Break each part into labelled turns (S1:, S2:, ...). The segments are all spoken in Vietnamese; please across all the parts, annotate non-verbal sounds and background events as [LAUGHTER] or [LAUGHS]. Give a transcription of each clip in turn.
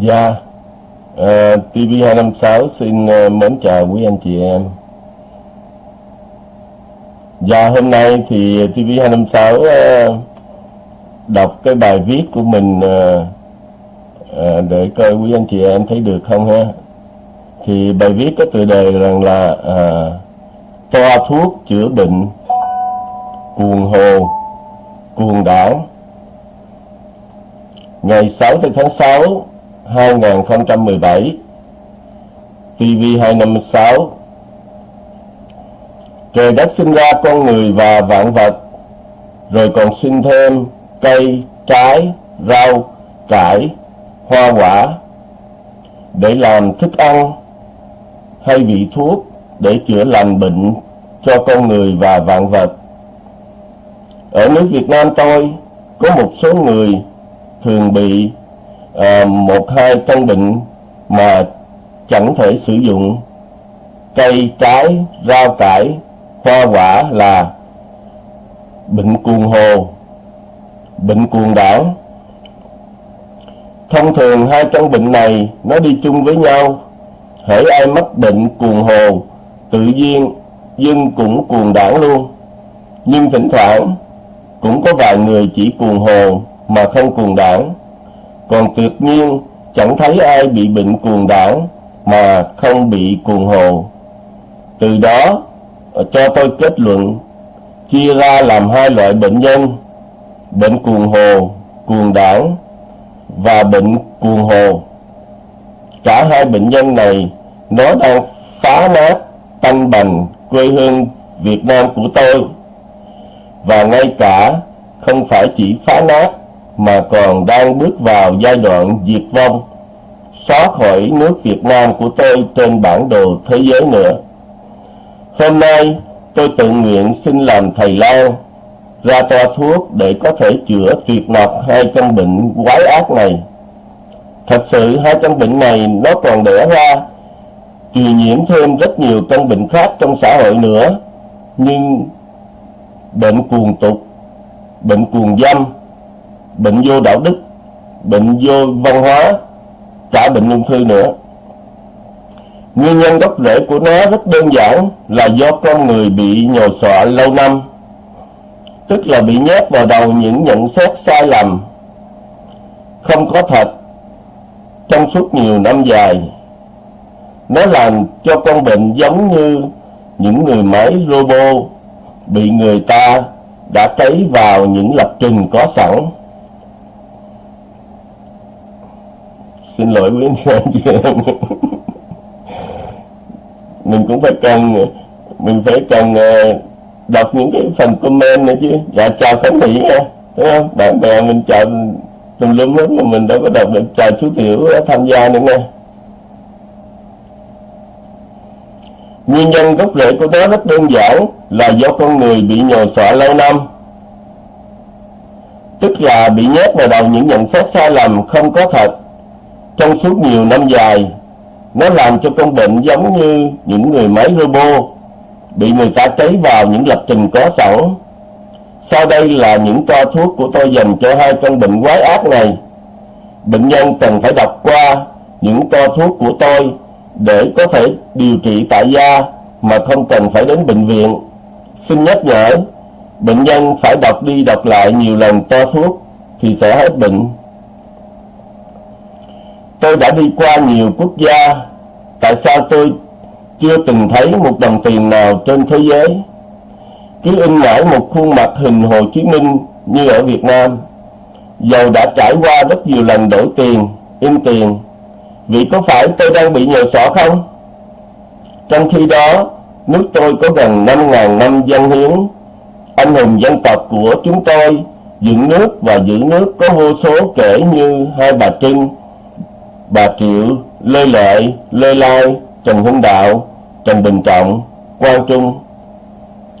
S1: Dạ, yeah. uh, TV256 xin uh, mến chào quý anh chị em. Dạ, yeah, hôm nay thì TV256 uh, ờ, đọc cái bài viết của mình uh, uh, để coi quý anh chị em thấy được không ha. Thì bài viết có tựa đề rằng là uh, toa thuốc chữa bệnh, cuồng hồ, cuồng đảng. Ngày 6 tháng 6 2017 TV256 Trời đất sinh ra con người và vạn vật Rồi còn sinh thêm cây, trái, rau, cải, hoa quả Để làm thức ăn hay vị thuốc để chữa lành bệnh cho con người và vạn vật. Ở nước Việt Nam tôi có một số người thường bị à, một hai căn bệnh mà chẳng thể sử dụng. Cây trái rau cải hoa quả là bệnh cuồng hồ bệnh cuồng đảo. Thông thường hai căn bệnh này nó đi chung với nhau. Hễ ai mắc bệnh cuồng hồ tự nhiên dân cũng cuồng đảo luôn. Nhưng thỉnh thoảng cũng có vài người chỉ cuồng hồ mà không cuồng đảng còn tuyệt nhiên chẳng thấy ai bị bệnh cuồng đảng mà không bị cuồng hồ. Từ đó cho tôi kết luận chia ra làm hai loại bệnh nhân, bệnh cuồng hồ, cuồng đảng và bệnh cuồng hồ. Cả hai bệnh nhân này nó đang phá nát tanh bành quê hương Việt Nam của tôi và ngay cả không phải chỉ phá nát mà còn đang bước vào giai đoạn diệt vong, xóa khỏi nước Việt Nam của tôi trên bản đồ thế giới nữa. Hôm nay, tôi tự nguyện xin làm thầy lang, ra toa thuốc để có thể chữa tuyệt nọc hai căn bệnh quái ác này. Thật sự hai căn bệnh này nó còn đẻ ra, truyền nhiễm thêm rất nhiều căn bệnh khác trong xã hội nữa, nhưng bệnh cuồng tục, bệnh cuồng dâm, bệnh vô đạo đức, bệnh vô văn hóa, cả bệnh ung thư nữa. Nguyên nhân gốc rễ của nó rất đơn giản là do con người bị nhồi sọ lâu năm, tức là bị nhét vào đầu những nhận xét sai lầm, không có thật, trong suốt nhiều năm dài. Nó làm cho con bệnh giống như những người máy robot bị người ta đã cấy vào những lập trình có sẵn. Xin lỗi quý anh chị em. Mình cũng phải cần, mình phải cần ờ, đọc những cái phần comment nữa chứ. Dạ chào khánh thị nha. Đúng không? Bạn bè mình chào tùm lum hết mà mình đâu có đọc được. Chào chú tiểu tham gia nữa nha. Nguyên nhân gốc rễ của nó rất đơn giản là do con người bị nhồi sọ lâu năm. Tức là bị nhét vào đầu những nhận xét sai lầm không có thật trong suốt nhiều năm dài, nó làm cho con bệnh giống như những người máy robot bị người ta cấy vào những lập trình có sẵn. Sau đây là những toa thuốc của tôi dành cho hai căn bệnh quái ác này. Bệnh nhân cần phải đọc qua những toa thuốc của tôi để có thể điều trị tại gia mà không cần phải đến bệnh viện. Xin nhắc nhở, bệnh nhân phải đọc đi đọc lại nhiều lần toa thuốc thì sẽ hết bệnh. Tôi đã đi qua nhiều quốc gia, tại sao tôi chưa từng thấy một đồng tiền nào trên thế giới? Cứ in ngãi một khuôn mặt hình Hồ Chí Minh như ở Việt Nam. Dầu đã trải qua rất nhiều lần đổi tiền, in tiền, vì có phải tôi đang bị nhờ sỏ không? Trong khi đó, nước tôi có gần 5.000 năm dân hiến. Anh hùng dân tộc của chúng tôi dựng nước và giữ nước có vô số kể như hai bà Trưng, bà Triệu, Lê Lợi, Lê Lai, Trần Hưng Đạo, Trần Bình Trọng, Quang Trung.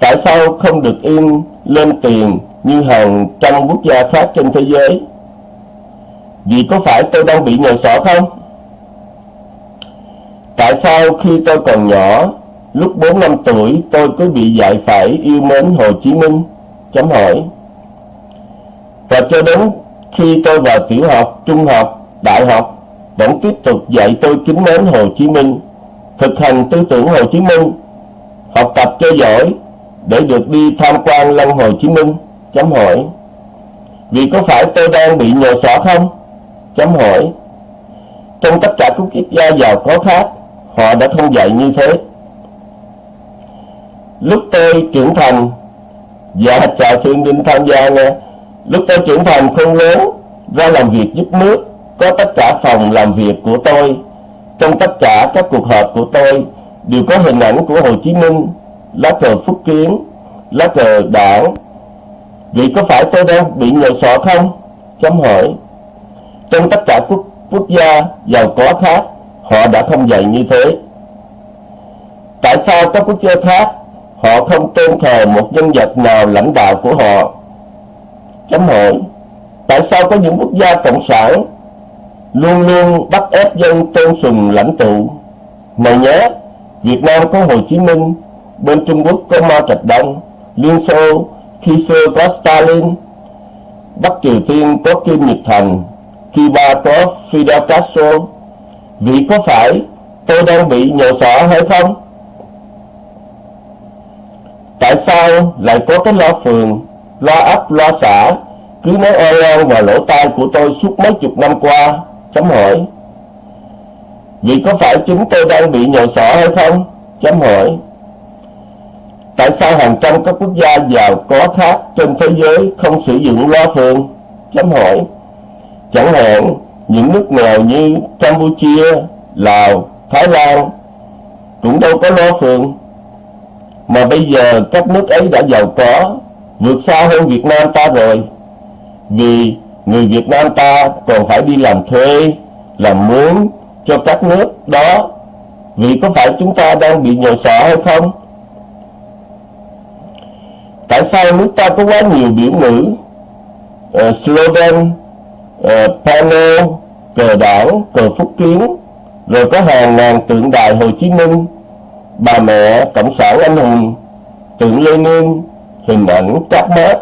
S1: Tại sao không được in lên tiền như hàng trăm quốc gia khác trên thế giới? Vì có phải tôi đang bị nhồi sọ không? Tại sao khi tôi còn nhỏ, lúc 4 năm tuổi tôi cứ bị dạy phải yêu mến Hồ Chí Minh? Chấm hỏi. Và cho đến khi tôi vào tiểu học, trung học, đại học vẫn tiếp tục dạy tôi kính mến Hồ Chí Minh, thực hành tư tưởng Hồ Chí Minh, học tập cho giỏi để được đi tham quan lăng Hồ Chí Minh? Chấm hỏi. Vì có phải tôi đang bị nhồi xỏ không? Chấm hỏi. Trong tất cả các quốc gia giàu có khác, họ đã không dạy như thế. Lúc tôi trưởng thành, [LAUGHS] dạ chào Thương Đinh tham gia nghe, lúc tôi trưởng thành không lớn, ra làm việc giúp nước, có tất cả phòng làm việc của tôi. Trong tất cả các cuộc họp của tôi đều có hình ảnh của Hồ Chí Minh, lá cờ Phúc Kiến, lá cờ đảng. Vì có phải tôi đang bị nhờ sọ không? Chấm hỏi. Trong tất cả quốc, quốc gia giàu có khác, họ đã không dạy như thế. Tại sao các quốc gia khác họ không tôn thờ một nhân vật nào lãnh đạo của họ? Chấm hỏi. Tại sao có những quốc gia cộng sản luôn luôn bắt ép dân tôn sùng lãnh tụ? mày nhớ Việt Nam có Hồ Chí Minh, bên Trung Quốc có Mao Trạch Đông, Liên Xô khi xưa có Stalin, Bắc Triều Tiên có Kim Nhật Thành, Cuba có Fidel Castro. Vì có phải tôi đang bị nhờ xỏ hay không? Tại sao lại có cái loa phường, loa ấp, loa xã cứ nói oan oan vào lỗ tai của tôi suốt mấy chục năm qua? Chấm hỏi. Vì có phải chúng tôi đang bị nhồi xỏ hay không? Chấm hỏi. Tại sao hàng trăm các quốc gia giàu có khác trên thế giới không sử dụng loa phường? Chấm hỏi. Chẳng hạn những nước nghèo như Campuchia, Lào, Thái Lan cũng đâu có loa phường. Mà bây giờ các nước ấy đã giàu có, vượt xa hơn Việt Nam ta rồi. Vì người Việt Nam ta còn phải đi làm thuê, làm mướn cho các nước đó. Vì có phải chúng ta đang bị nhồi sợ hay không? tại sao nước ta có quá nhiều biểu ngữ uh, slogan uh, panel cờ đảng cờ phúc kiến rồi có hàng ngàn tượng đài Hồ Chí Minh bà mẹ cộng sản anh hùng tượng Lenin hình ảnh các bác,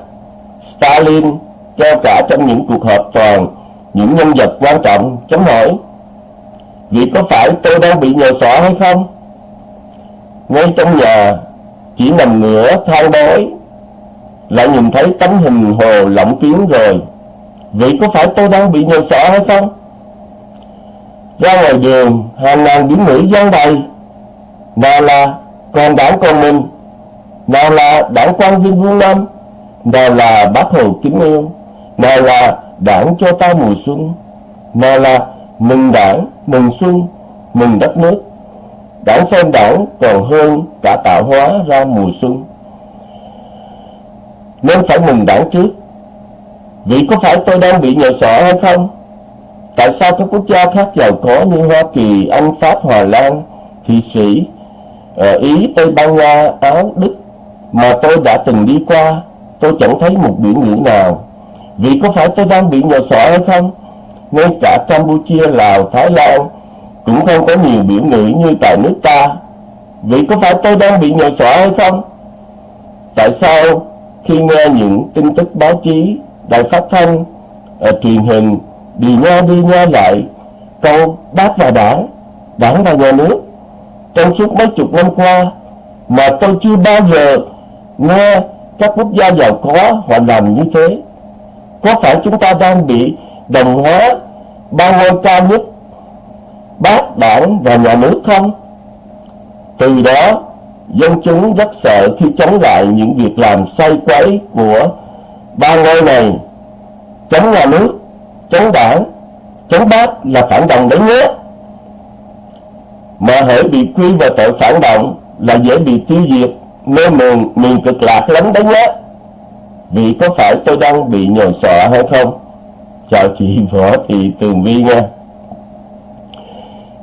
S1: Stalin cho cả trong những cuộc họp toàn những nhân vật quan trọng chấm hỏi vì có phải tôi đang bị nhờ xỏ hay không ngay trong nhà chỉ nằm ngửa thao đói lại nhìn thấy tấm hình hồ lộng kiến rồi. Vậy có phải tôi đang bị nhờ xỏ hay không? Ra ngoài đường, hàng ngàn biến nữ gian đầy. Nào là con đảng con mình, nào là đảng quan viên vương năm, nào là bác hồ kính yêu, nào là đảng cho ta mùa xuân, nào là mừng đảng, mừng xuân, mừng đất nước. Đảng xem đảng còn hơn cả tạo hóa ra mùa xuân nên phải mừng đảng trước. Vì có phải tôi đang bị nhờ sợ hay không? Tại sao các quốc gia khác giàu có như Hoa Kỳ, Anh, Pháp, Hòa Lan, Thụy Sĩ, ờ, Ý, Tây Ban Nha, Áo, Đức mà tôi đã từng đi qua, tôi chẳng thấy một biểu ngữ nào. Vì có phải tôi đang bị nhờ sợ hay không? Ngay cả Campuchia, Lào, Thái Lan cũng không có nhiều biểu ngữ như tại nước ta. Vì có phải tôi đang bị nhờ sợ hay không? Tại sao khi nghe những tin tức báo chí, đài phát thanh, ở truyền hình đi nghe đi nghe lại câu bác và đảng, đảng và nhà nước trong suốt mấy chục năm qua mà tôi chưa bao giờ nghe các quốc gia giàu có họ làm như thế. Có phải chúng ta đang bị đồng hóa ba ngôi cao nhất bác đảng và nhà nước không? Từ đó dân chúng rất sợ khi chống lại những việc làm sai quấy của ba ngôi này. Chống nhà nước chống đảng chống bác là phản động đấy nhé mà hễ bị quy vào tội phản động là dễ bị tiêu diệt nơi miền, miền cực lạc lắm đấy nhé vì có phải tôi đang bị nhồi sọ hay không? Chào chị võ thị tường vi nha.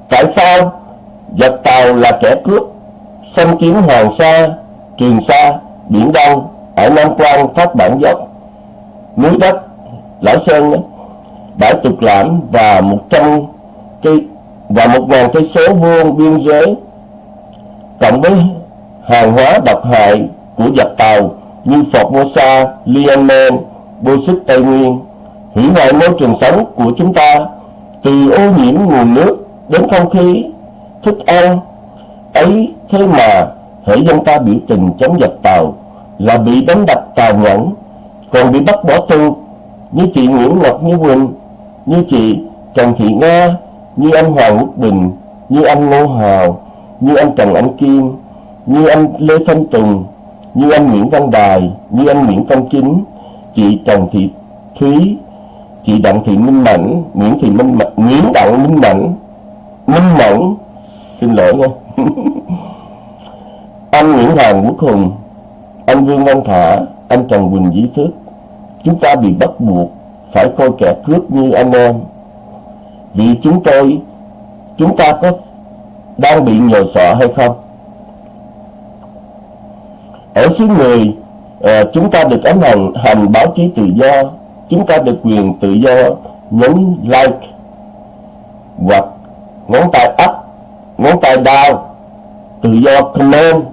S1: Tại sao giặc tàu là kẻ cướp xâm chiếm Hoàng Sa, Trường Sa, Biển Đông, ở Nam Quan, Thác Bản Dốc, núi đất, Lão Sơn, bãi Tục Lãm và một trăm cây và một ngàn cây số vuông biên giới cộng với hàng hóa độc hại của giặc tàu như Formosa, Liamen, Bô Xích Tây Nguyên hủy hoại môi trường sống của chúng ta từ ô nhiễm nguồn nước đến không khí, thức ăn, ấy thế mà hễ dân ta biểu tình chống giặc tàu là bị đánh đập tàn nhẫn, còn bị bắt bỏ tù như chị Nguyễn Ngọc Như Quỳnh, như chị Trần Thị Nga, như anh Hoàng Quốc Bình, như anh Ngô Hào, như anh Trần Anh Kiên, như anh Lê Thanh Tùng, như anh Nguyễn Văn Đài, như anh Nguyễn Công Chính, chị Trần Thị Thúy, chị Đặng Thị Minh Mẫn, Nguyễn Thị Minh Mẫn, Nguyễn Đặng Minh Mẫn, Minh Mẫn, xin lỗi nha. [LAUGHS] anh Nguyễn Hoàng Quốc Hùng, anh Vương Văn Thả, anh Trần Quỳnh Dĩ Thức, chúng ta bị bắt buộc phải coi kẻ cướp như anh em. Vì chúng tôi, chúng ta có đang bị nhờ sợ hay không? Ở xứ người, à, chúng ta được ấn hành hành báo chí tự do, chúng ta được quyền tự do nhấn like hoặc ngón tay up, ngón tay down, tự do comment,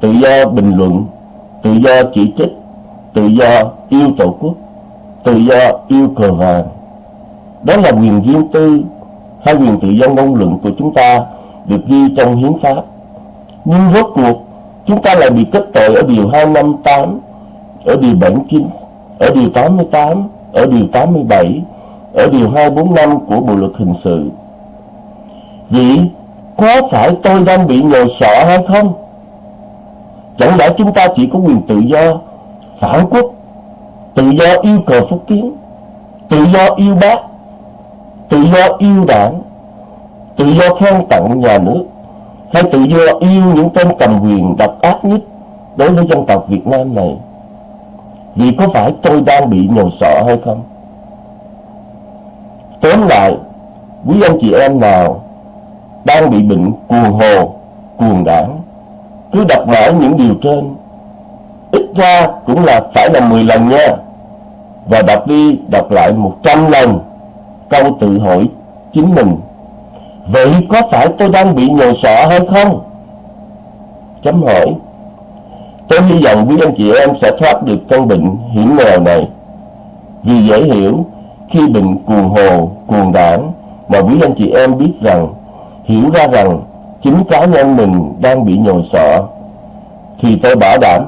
S1: tự do bình luận, tự do chỉ trích, tự do yêu tổ quốc, tự do yêu cờ vàng. Đó là quyền riêng tư hay quyền tự do ngôn luận của chúng ta được ghi trong hiến pháp. Nhưng rốt cuộc chúng ta lại bị kết tội ở điều 258, ở điều 79, ở điều 88, ở điều 87, ở điều 245 của Bộ luật hình sự. Vậy có phải tôi đang bị nhồi sọ hay không? Chẳng lẽ chúng ta chỉ có quyền tự do phản quốc, tự do yêu cờ phúc kiến, tự do yêu bác, tự do yêu đảng, tự do khen tặng nhà nước, hay tự do yêu những tên cầm quyền độc ác nhất đối với dân tộc Việt Nam này. Vì có phải tôi đang bị nhồi sọ hay không? Tóm lại, quý anh chị em nào đang bị bệnh cuồng hồ, cuồng đảng, cứ đọc mãi những điều trên, ít ra cũng là phải là 10 lần nha. Và đọc đi, đọc lại 100 lần câu tự hỏi chính mình Vậy có phải tôi đang bị nhồi sọ hay không? Chấm hỏi Tôi hy vọng quý anh chị em sẽ thoát được căn bệnh hiểm nghèo này Vì dễ hiểu Khi bệnh cuồng hồ, cuồng đảng Mà quý anh chị em biết rằng Hiểu ra rằng Chính cá nhân mình đang bị nhồi sọ Thì tôi bảo đảm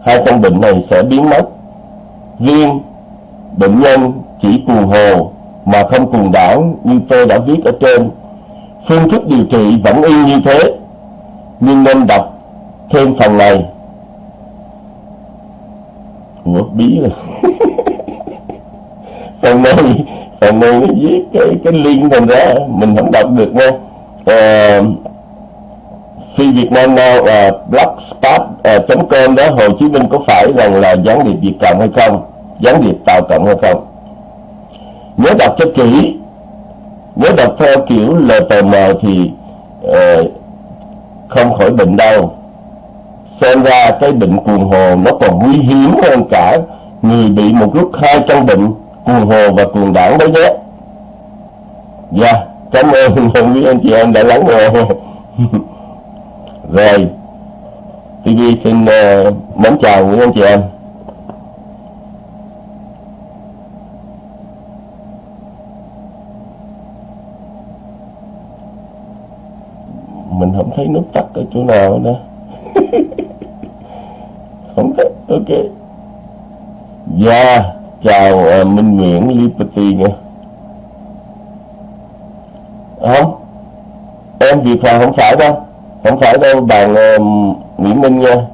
S1: Hai căn bệnh này sẽ biến mất Riêng bệnh nhân chỉ cuồng hồ mà không cùng đảng như tôi đã viết ở trên. Phương thức điều trị vẫn y như thế, nhưng nên đọc thêm phần này. Ủa, bí rồi. [LAUGHS] phần này, phần này nó viết cái, cái liên thành ra mình không đọc được nha. À, Phi Việt Nam Now ờ, uh, blogspot.com ờ, uh, đó Hồ Chí Minh có phải rằng là gián điệp Việt Cộng hay không? Gián điệp Tàu Cộng hay không? nhớ đọc cho kỹ nếu đọc theo kiểu LTM thì uh, không khỏi bệnh đâu xem ra cái bệnh cuồng hồ nó còn nguy hiểm hơn cả người bị một lúc hai căn bệnh cuồng hồ và cuồng đảng đấy nhé. Dạ yeah, cảm ơn. [LAUGHS] Quý anh chị em đã lắng nghe. [LAUGHS] Rồi TV xin uh, mến chào quý anh chị em. Mình không thấy nút tắt ở chỗ nào nữa. [LAUGHS] Không thấy ok. Dạ chào uh, minh nguyễn liberty nha. Không em việt hòa không phải đâu. Không phải đâu bạn uh, nguyễn minh nha.